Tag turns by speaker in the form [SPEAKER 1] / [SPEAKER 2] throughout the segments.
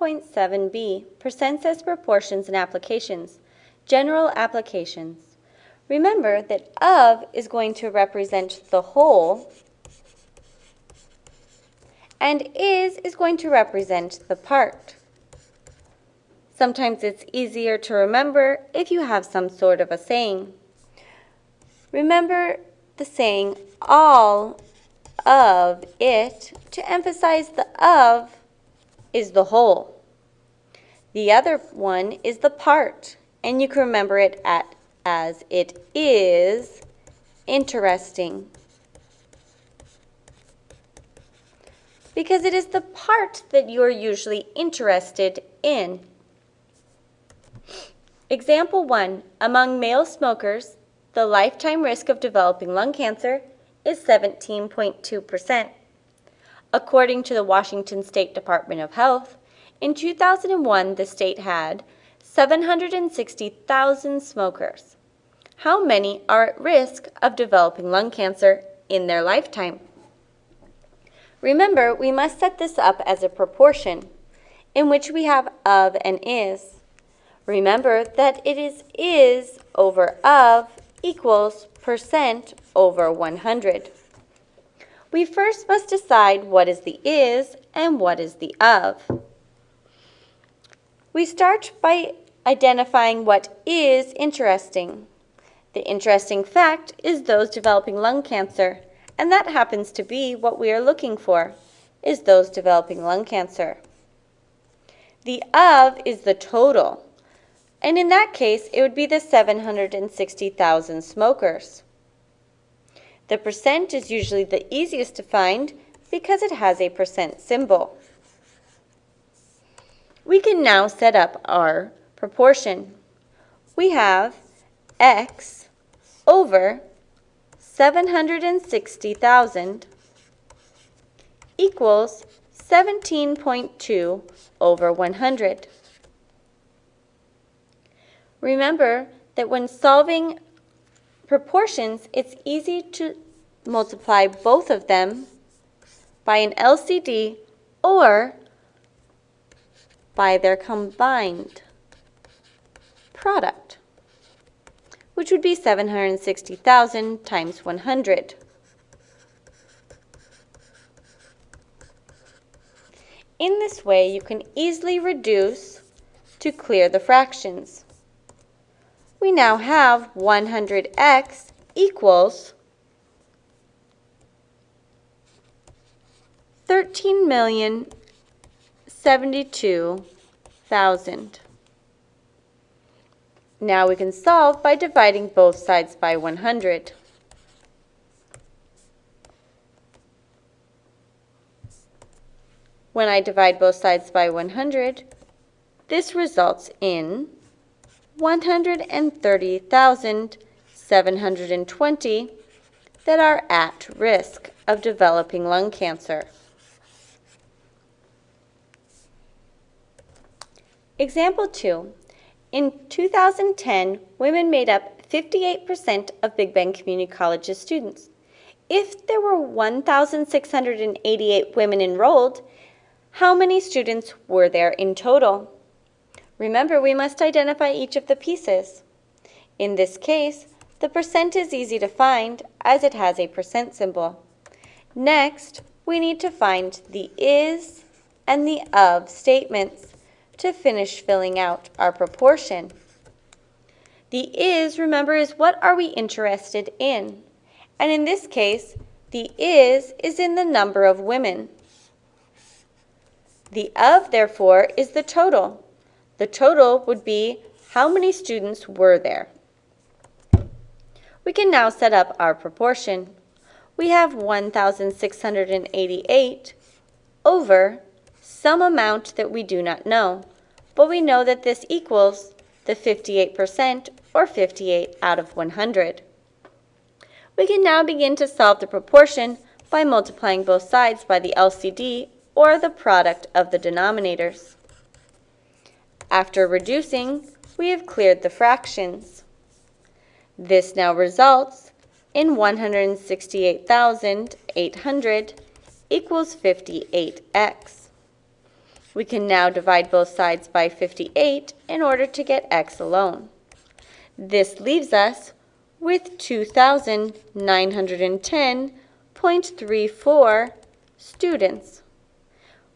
[SPEAKER 1] 7.7b, Percents as Proportions and Applications, General Applications. Remember that of is going to represent the whole, and is is going to represent the part. Sometimes it's easier to remember if you have some sort of a saying. Remember the saying, all of it, to emphasize the of is the whole. The other one is the part, and you can remember it at, as it is interesting. Because it is the part that you are usually interested in. Example 1. Among male smokers, the lifetime risk of developing lung cancer is 17.2%. According to the Washington State Department of Health, in 2001 the state had 760,000 smokers. How many are at risk of developing lung cancer in their lifetime? Remember, we must set this up as a proportion in which we have of and is. Remember that it is is over of equals percent over 100. We first must decide what is the is and what is the of. We start by identifying what is interesting. The interesting fact is those developing lung cancer, and that happens to be what we are looking for, is those developing lung cancer. The of is the total, and in that case, it would be the 760,000 smokers. The percent is usually the easiest to find because it has a percent symbol. We can now set up our proportion. We have x over 760,000 equals 17.2 over 100. Remember that when solving proportions, it's easy to multiply both of them by an LCD or by their combined product, which would be 760,000 times 100. In this way, you can easily reduce to clear the fractions we now have 100x equals 13,072,000. Now we can solve by dividing both sides by 100. When I divide both sides by 100, this results in 130,720 that are at risk of developing lung cancer. Example 2. In 2010, women made up 58% of Big Bend Community College's students. If there were 1,688 women enrolled, how many students were there in total? Remember, we must identify each of the pieces. In this case, the percent is easy to find as it has a percent symbol. Next, we need to find the is and the of statements to finish filling out our proportion. The is, remember, is what are we interested in? And in this case, the is is in the number of women. The of, therefore, is the total. The total would be how many students were there. We can now set up our proportion. We have 1,688 over some amount that we do not know, but we know that this equals the 58% or 58 out of 100. We can now begin to solve the proportion by multiplying both sides by the LCD or the product of the denominators. After reducing, we have cleared the fractions. This now results in 168,800 equals 58x. We can now divide both sides by 58 in order to get x alone. This leaves us with 2,910.34 students.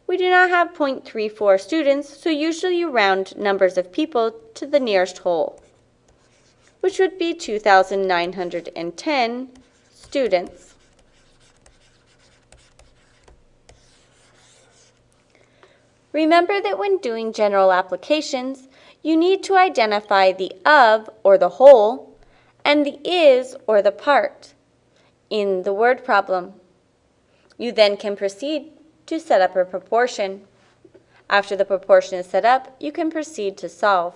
[SPEAKER 1] We do not have 0.34 students, so usually you round numbers of people to the nearest whole, which would be 2,910 students. Remember that when doing general applications, you need to identify the of or the whole and the is or the part in the word problem. You then can proceed to set up a proportion. After the proportion is set up, you can proceed to solve.